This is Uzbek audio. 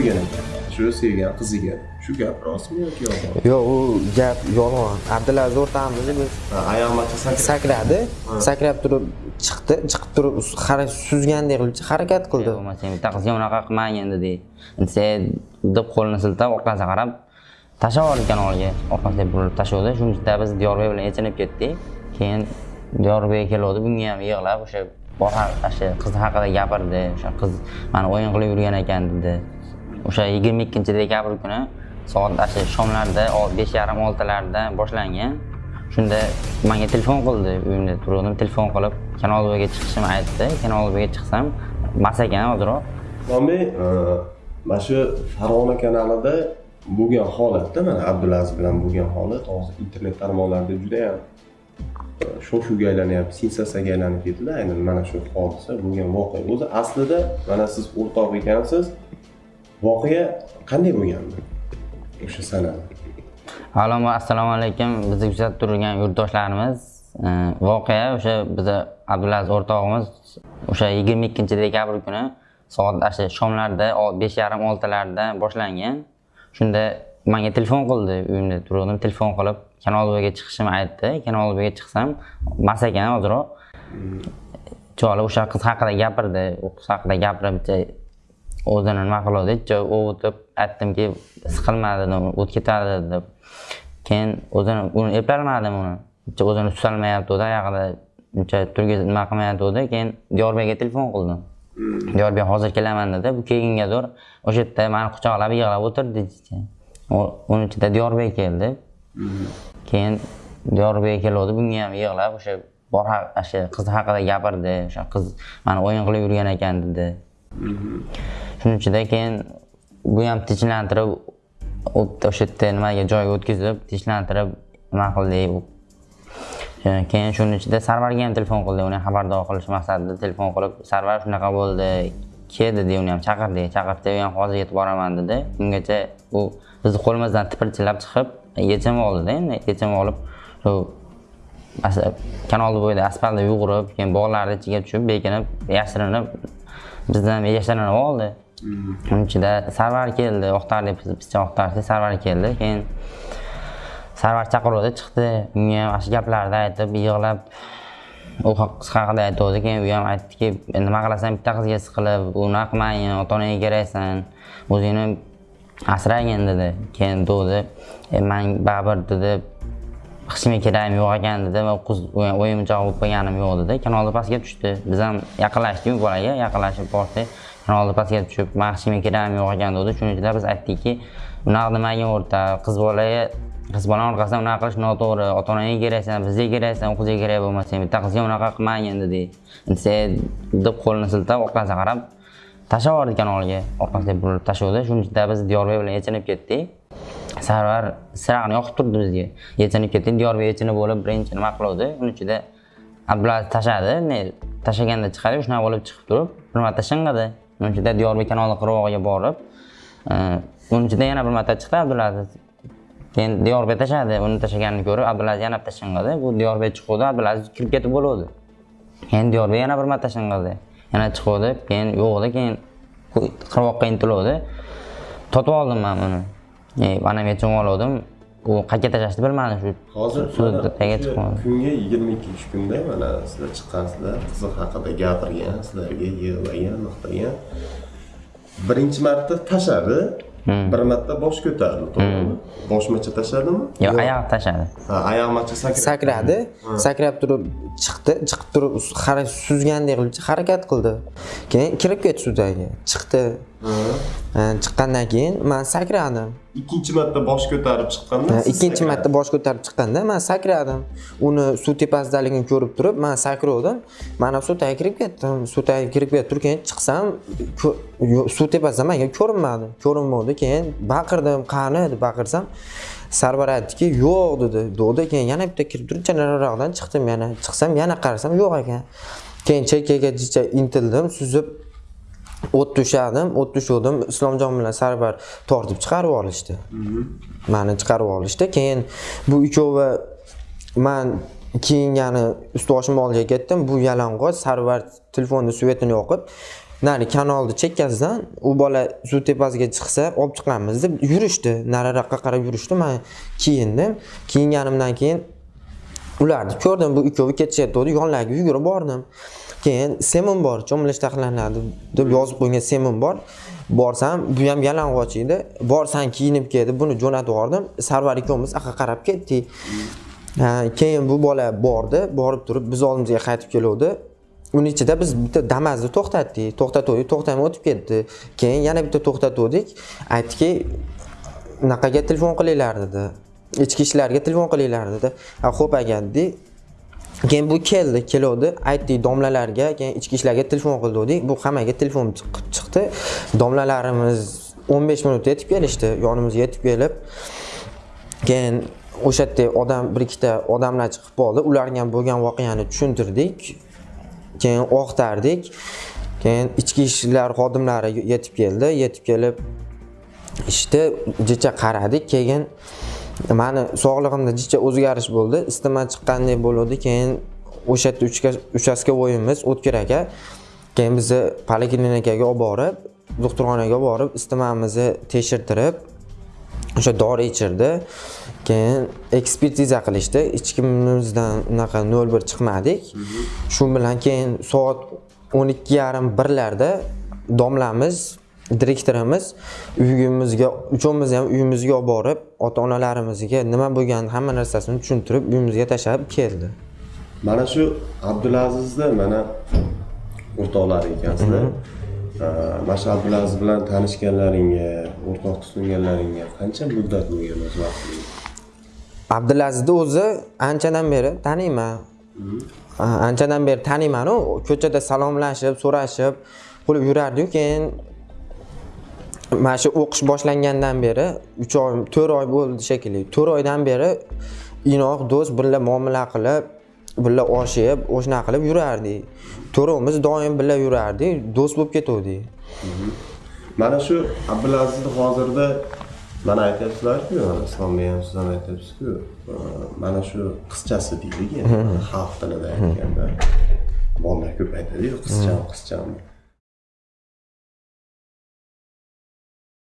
qo'ygan ekan shu sevgan qiziga. Shu gap rostmi yoki yolg'on? Yo'q u gap yolg'on. Abdulaziz o'rtog'imiz biz sakrab sakradi. sakrab turib chiqdi chiqib turib suzgandek qilib harakat qildi. Bo'lmasa bitta qizga unaqa qilmagin dedi sen deb qo'lini siltab orqasiga qarab tashlab yubordi kanalga orqasiga burilib tashlavdi shuncha biz diyorbek bilan yechinib ketdik keyin diyorbek keluvdi bunga ham yig'lab o'sha bor o'sha qiz haqida gapirdi. O'sha qiz mani o'yin qilib yurgan ekan dedi o'sha yigirma ikkinchi dekabr kuni soat o'sha shomlarda ol- besh yarim oltilarda boshlangan. Shunda manga telefon qildi uyimda turgandim telefon qilib kanal chiqishimni aytdi. Kanal chiqsam mas ekan hoziroq. Bombay e, mana shu Farg'ona kanalida bo'lgan holatda mana Abdulaziz bilan bo'lgan holat. Hozir internet tarmoqlarida juda ham e, shov shuvga aylanyapti sensatsiyaga aylanib ketdi aynan mana shu hodisa bo'lgan voqea. O'zi aslida mana siz o'rtoq ekansiz. Voqea qanday bo'lgandi? O'sha sanada avvalambor assalomu alaykum. Bizni kuzatib turgan yurtdoshlarimiz. Voqea o'sha bizni abdulaziz o'rtog'imiz o'sha yigirma ikkinchi dekabr kuni soat o'sha shomlarda besh yarim oltilarda boshlangan. Shunda manga telefon qildi uyimda turgandim. Telefon qilib kanal bo'yiga chiqishimni aytdi. Kanal bo'yiga chiqsam mast ekan ozroq. Choli o'sha qiz haqida gapirdi. U qiz haqida gapirib o'zini nima qiluvdi o'tib aytdimki siqilma dedim o't ketadi deb. Keyin o'zini uni eplolmadim uni. O'zini tutolmayapti oyog'ida uncha turgizib nima qilmayotgandi keyin diyorbekka telefon qildim diyorbek hozir kelaman dedi. Bu kelgungadir o'sha yerda mani quchoqlab yig'lab o'tirdi uni ichida diyorbek keldi. Keyin diyorbek keluvdi. Bunga ham yig'lab o'sha bor o'sha qiz haqida gapirdi o'sha qiz mani o'yin qilib yurgan ekan dedi Mhm. shuning ichida keyin bu ham tinchlantirib o'sha yerda nimaga joyga o'tkazib tinchlantirib nima qildik U- keyin shuning ichida sarvarga ham telefon qildik uni xabardor qilish maqsadida telefon qilib sarvar shunaqa bo'ldi. Kel dedi uni ham chaqirdik chaqirdi u ham hozir yetib boraman dedi. Ungacha u bizni qo'limizdan tipirchilab chiqib yechim oldida endi. Yechim olib shu kanalni kanal bo'yida asfaltda yugurib keyin bog'larni ichiga tushib bekinib yashirinib bizdan yashirinib oldi. Uning ichida sarvar keldi oqtardik biz bizcha oqtardik sarvar keldi. Keyin sarvar chaqiruvdi chiqdi. Unga ham ana shu gaplarni aytib yig'lab u haqida aytuvdi keyin u ham aytdiki nima qilasan bitta qizga siqilib unaqa qilmagin ota onaga keraksan o'zingni asragin dedi. Keyin degdi e, man baribir dedi qilishimga keragim yo'q ekan dedi va qiz o'yinchoq bo'lib qo'yganim yo'q dedi. Kanalni pastga tushdi. Biz ham yaqinlashdik bolaga yaqinlashib bordik. Kanalni pastga tushib man qilishimga keragim yo'q ekan dedi shuning uchun biz aytdikki bunaqa nimaga o'rta? Qiz bolaga qiz bolani orqasidan unaqa qilish noto'g'ri. Ota onaga keraksan bizga keraksan u qizga kerak bo'lmasang bitta qizga unaqa qilmagin dedi. Sen deb qo'lini siltab orqasiga qarab tashlab yubordi kanalga. Orqasiga burilib tashladi. Shuning uchun biz diyorbek bilan yechinib ketdik. Sarvar sirag'ini yoqib turdi bizga. Yechinib ketdik diyorbek yechinib bo'lib birinchi nima qiluvdi? Uni ichida abdulaziz tashladi tashlaganda chiqadi shunaqa bo'lib chiqib turib bir marta shing'idi. Uni ichida diyorbek kanali qirg'og'iga borib e, uni ichida yana bir marta chiqdi abdulaziz. Keyin diyorbek tashladi uni tashlaganini ko'rib abdulaziz yana bitta shing'idi. Bu diyorbek chiquvdi abdulaziz kirib ketib bo'luvdi. Keyin diyorbek yana bir marta shing'idi. Yana chiquvdi keyin yo'q edi keyin qirg'oqqa intiluvdi. Totib oldim man uni. Mana yechib oluvdim u qayerga tashlashni bilmadim shu hozir chiqib oldim kunga yigirma ikkinchi kunda mana sizlar chiqqansizlar qizi haqida gapirgan sizlarga yig'lagan maqtagan birinchi marta tashladi bir marta bosh ko'tardi to'g'rimi boshmacha tashladimi yo'q oyoq tashladi ha oyoqmacha sakradi sakradi sakrab turib chiqdi chiqib turib suzgandek qilib harakat qildi keyin kirib ketdi suvdagi chiqdi chiqqandan keyin man sakradim. Ikkinchi marta bosh ko'tarib chiqqanda ikkinchi marta bosh ko'tarib chiqqanda man sakradim. Uni suv tepasidaligini ko'rib turib man sakrovdim. Mana suv tagiga kirib ketdim. Suv tagiga kirib ketib turib keyin chiqsam suv tepasida manga ko'rinmadi ko'rinmadi keyin baqirdim. Qani deb baqirsam. Sarvar aytdiki yo'q dedi. Dedi keyin yana bitta kirib turib nariroqdan chiqdim. Yana chiqsam yana qarasam yo'q ekan. Keyin chekkagacha intildim suzib o't tushadim o't tushuvdim. Islomjon bilan sarvar tortib chiqarib olishdi. Mani chiqarib olishdi. Keyin bu uchovi man keyin yana ust boshimni oldiga ketdim. Bu yalang'och sarvar telefonni svetini yoqib nari kanalni chekkasidan u bola suv tepasiga chiqsa olib chiqamiz deb yurishdi. Nariroqqa qarab yurishdi. Man kiyindim kiyinganimdan keyin ularni ko'rdim bu ikkovi ketishyapti. Yonlariga yugurib bordim. Keyin semim bor cho'milish taqiqlanadi deb yozib qo'ygan semim bor. Borsam bu ham yalang'och edi. Borsan kiyinib kel deb buni jo'natib yubordim. Sarvar ikkovimiz aqqa qarab ketdik. Keyin bu bola bordi. Borib turib biz oldimizga qaytib keluvdi. Uni ichida biz bitta damazni to'xtatdik. To'xtatuvdik to'xtamay o'tib ketdi. Keyin yana bitta to'xtatuvdik. Aytdiki unaqaga telefon qilinglar? dedi. Ichki ishlarga telefon qilinglar dedi. Ha xo'p aka keyin bu keldi keluvdi. Aytdik domlalarga keyin ichki ishlarga telefon qildik bu hammaga telefon chiqib chiqdi. Domlalarimiz 15 minutda yetib kelishdi yonimizga yetib kelib. Keyin o'sha yerda odam bir ikkita odamlar chiqib qoldi. Ularga ham bo'lgan voqeani tushuntirdik. Keyin o'qtardik. Keyin ichki ishlar xodimlari yetib keldi yetib kelib ishni jicha qaradik. Keyin mani sog'lig'imda jicha o'zgarish bo'ldi. Isitma chiqqandek bo'ldi keyin o'sha yerda uchka- uchastkovoyimiz o'tkir aka. Keyin bizni poliklinikaga olib borib doktorxonaga olib borib isitmamizni tekshirtirib o'sha dori ichirdi. Keyin ekspertiza qilishdi. Ichkimizdan unaqa nol bir chiqmadik. Shu bilan keyin soat o'n ikki yarim birlarda domlamiz direktorimiz uyimizga uchovimizni ham uyimizga olib borib ota onalarimizga nima bo'lganini hamma narsasini tushuntirib uyimizga tashlab keldi. Mana shu abdulazizni mana o'rtoqlari ekansizlar mana shu abdulaziz bilan tanishganlaringga o'rtoq tutinganlaringga qancha muddat bo'lgan o'zi vaqtingiz? Abdulazizni o'zi anchadan beri taniyman. Anchadan beri taniymanu ko'chada salomlashib so'rashib qilib yurardiyu keyin mana shu o'qish boshlangandan beri uch oy to'rt oy bo'ldi shekilli. To'rt oydan beri inoq do'st birga muomala qilib birga osh yeb o'shanaqa qilib yurardik to'rtovimiz doim birga yurardik do'st bo'lib ketuvdik mana shu abdulazizni hozirda mana aytyapsizlarku islomda ham siz ham aytyapsizku mana shu qizchasi deylik endi xalq tilida aytganda bolalar ko'p aytadiyu qizcham qizcham